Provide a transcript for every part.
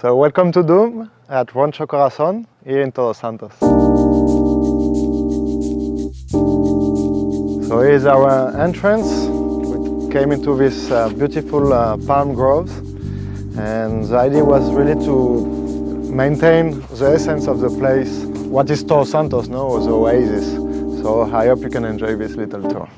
So welcome to Doum at Rancho Corazon here in Todos Santos. So here's our entrance. We came into this uh, beautiful uh, palm groves and the idea was really to maintain the essence of the place. What is Todos Santos, no? The oasis. So I hope you can enjoy this little tour.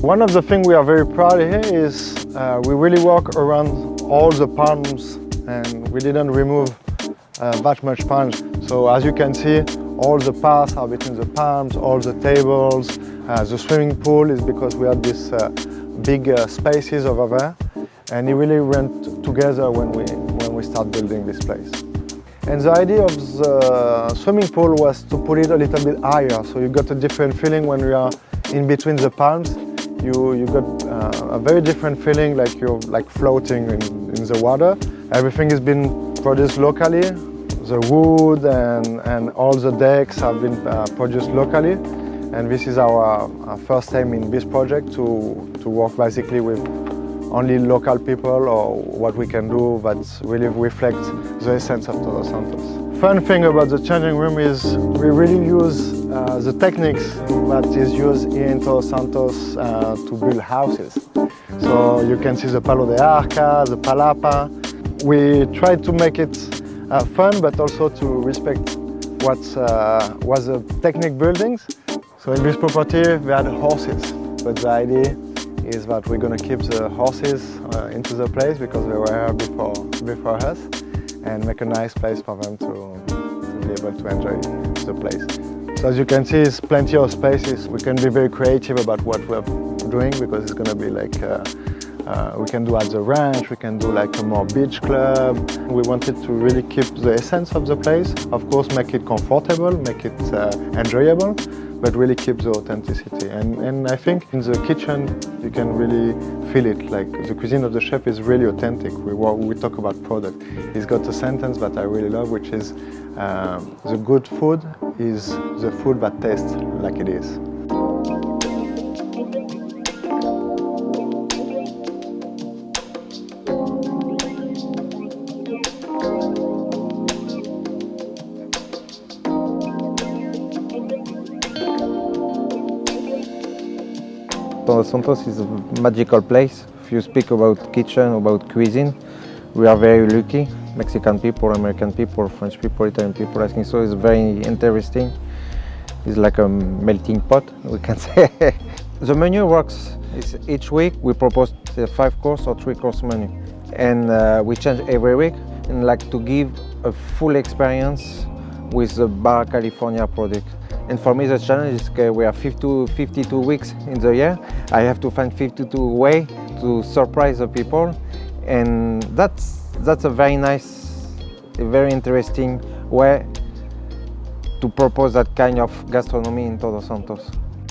One of the things we are very proud of here is uh, we really walk around all the palms and we didn't remove uh, that much palms. So as you can see, all the paths are between the palms, all the tables. Uh, the swimming pool is because we had these uh, big uh, spaces over there. And it really went together when we, when we start building this place. And the idea of the swimming pool was to put it a little bit higher. So you got a different feeling when we are in between the palms you, you got uh, a very different feeling like you're like floating in, in the water. Everything has been produced locally. The wood and, and all the decks have been uh, produced locally. And this is our, our, first time in this project to, to work basically with only local people or what we can do that really reflects the essence of Todos Santos. Fun thing about the changing room is we really use uh, the techniques that is used in Todos Santos uh, to build houses. So you can see the palo de arca, the palapa. We try to make it uh, fun but also to respect what uh, was the technique buildings. So in this property we had horses, but the idea is that we're going to keep the horses uh, into the place because they were here before, before us and make a nice place for them to, to be able to enjoy the place. So as you can see, it's plenty of spaces. We can be very creative about what we're doing because it's going to be like, uh, uh, we can do at the ranch, we can do like a more beach club. We wanted to really keep the essence of the place. Of course, make it comfortable, make it uh, enjoyable, but really keep the authenticity. And, and I think in the kitchen, you can really feel it. Like the cuisine of the chef is really authentic. We, we talk about product. He's got a sentence that I really love, which is, um, the good food is the food that tastes like it is. Todos Santos is a magical place. If you speak about kitchen, about cuisine, we are very lucky. Mexican people, American people, French people, Italian people. I think so. It's very interesting. It's like a melting pot, we can say. the menu works. It's each week we propose a five course or three course menu, and uh, we change every week. And like to give a full experience with the Baja California product. And for me, the challenge is we have 52, 52 weeks in the year. I have to find 52 way to surprise the people, and that's that's a very nice, a very interesting way to propose that kind of gastronomy in Todos Santos.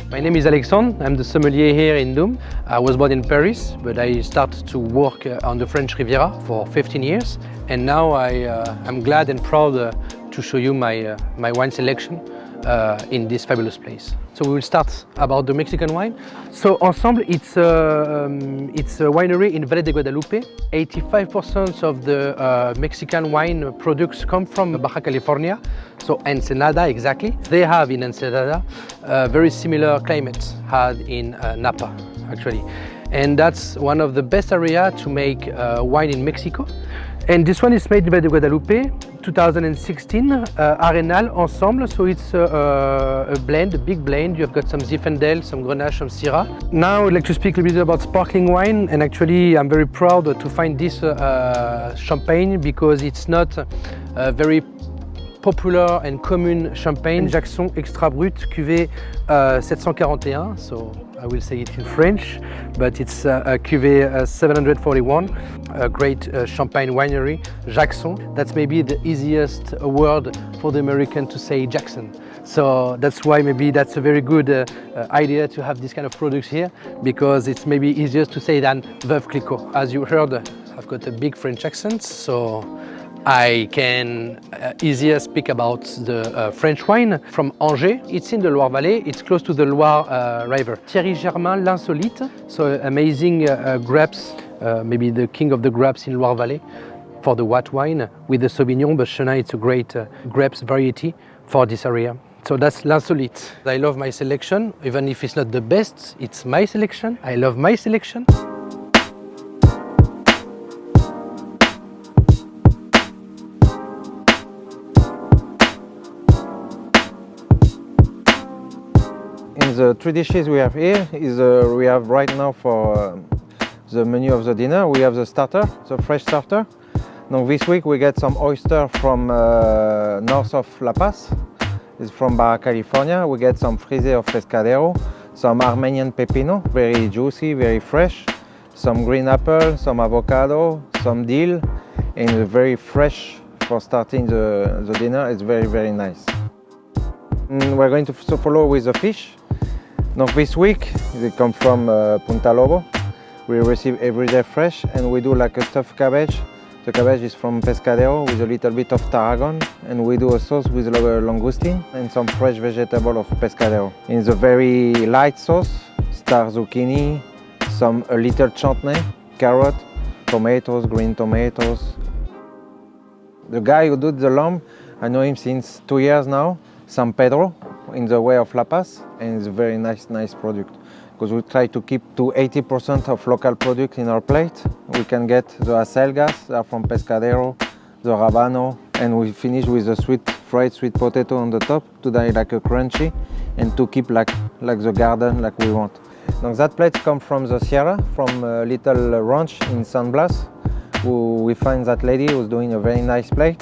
My name is Alexandre, I'm the sommelier here in Doum. I was born in Paris, but I started to work uh, on the French Riviera for 15 years. And now I, uh, I'm glad and proud uh, to show you my, uh, my wine selection uh, in this fabulous place. So we will start about the Mexican wine. So Ensamble, it's a, um, it's a winery in Valle de Guadalupe. 85% of the uh, Mexican wine products come from Baja California, so Ensenada exactly. They have in Ensenada uh, very similar climates had in uh, Napa actually. And that's one of the best area to make uh, wine in Mexico. And this one is made Valle de Guadalupe 2016 uh, Arenal Ensemble. So it's uh, a, blend, a big blend. You've got some Zinfandel, some Grenache, some Syrah. Now I'd like to speak a little bit about sparkling wine. And actually I'm very proud to find this uh, champagne because it's not uh, very popular and common champagne. Jackson Extra Brut Cuvée uh, 741. So I will say it in French, but it's uh, a cuvée uh, 741, a great uh, champagne winery, Jacquesson. That's maybe the easiest word for the American to say Jackson. So that's why maybe that's a very good uh, uh, idea to have this kind of products here, because it's maybe easier to say than Veuve Clicquot. As you heard, I've got a big French accent, so I can uh, easier speak about the uh, French wine from Angers. It's in the Loire Valley, it's close to the Loire uh, River. Thierry Germain, L'Insolite, so amazing uh, uh, grapes uh, maybe the king of the grapes in Loire Valley for the white wine with the Sauvignon, but Chenin it's a great grapes variety for this area. So that's L'Insolite. I love my selection, even if it's not the best, it's my selection. I love my selection. The three dishes we have here is uh, we have right now for uh, the menu of the dinner we have the starter, the fresh starter. Now this week we get some oyster from uh, north of La Paz. It's from Baja California. We get some frisée of pescadero, some Armenian pepino, very juicy, very fresh. Some green apple, some avocado, some dill, and very fresh for starting the, the dinner. It's very very nice. Mm, We're going to follow with the fish. Now this week they come from uh, Punta Lobo. We receive every day fresh and we do like a stuffed cabbage. The cabbage is from pescadero with a little bit of tarragon and we do a sauce with lo- langoustine and some fresh vegetable of pescadero. In the very light sauce, star zucchini, some a little chutney, carrot, tomatoes, green tomatoes. The guy who did the lamb, I know him since two years now, San Pedro, in the way of La Paz, and it's a very nice, nice product. Because we try to keep to 80% of local product in our plate. We can get the acelgas, are from Pescadero, the rabano, and we finish with the sweet fried sweet potato on the top to die like a crunchy and to keep like, like the garden like we want. Now that plate comes from the Sierra, from a little ranch in San Blas, we find that lady who's doing a very nice plate.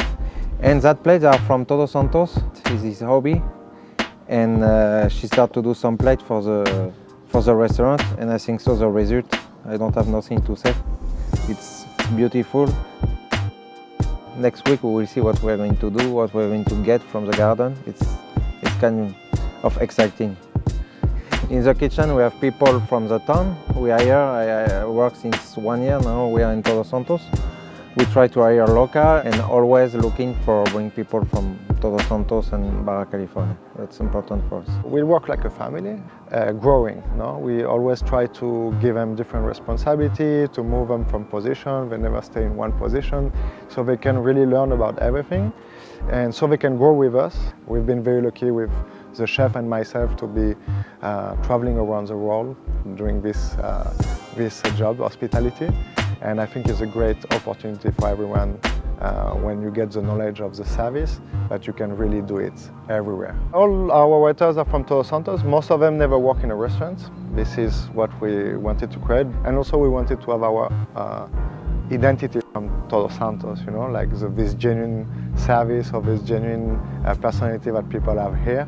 And that plate are from Todos Santos, is his hobby. And uh, she started to do some plate for the, for the restaurant and I think so the result, I don't have nothing to say. It's beautiful. Next week we will see what we're going to do, what we're going to get from the garden. It's, it's kind of exciting. In the kitchen we have people from the town. We hire, I, I work since one year now, we are in Todos Santos. We try to hire local and always looking for bring people from Todos Santos and Baja California. That's important for us. We work like a family, uh, growing. No, we always try to give them different responsibility, to move them from position. They never stay in one position, so they can really learn about everything, and so they can grow with us. We've been very lucky with the chef and myself to be uh, traveling around the world doing this uh, this job, hospitality, and I think it's a great opportunity for everyone uh, when you get the knowledge of the service, that you can really do it everywhere. All our waiters are from Todos Santos. Most of them never work in a restaurant. This is what we wanted to create, and also we wanted to have our uh, identity from Todos Santos. You know, like the, this genuine service or this genuine uh, personality that people have here.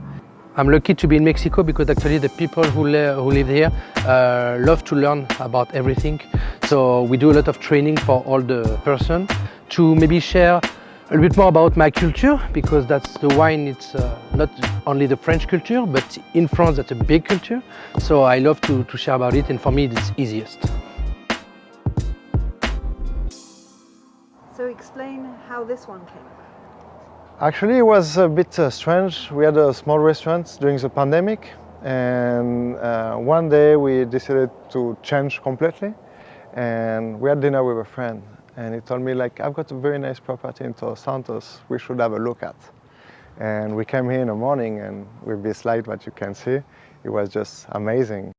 I'm lucky to be in Mexico because actually the people who, who live here uh, love to learn about everything. So we do a lot of training for all the person to maybe share a little bit more about my culture because that's the wine. It's uh, not only the French culture, but in France that's a big culture. So I love to, to share about it, and for me it's easiest. So explain how this one came. Actually, it was a bit uh, strange. We had a small restaurant during the pandemic, and uh, one day we decided to change completely. And we had dinner with a friend, and he told me like, "I've got a very nice property in Todos Santos. We should have a look at." And we came here in the morning, and with this light that you can see, it was just amazing.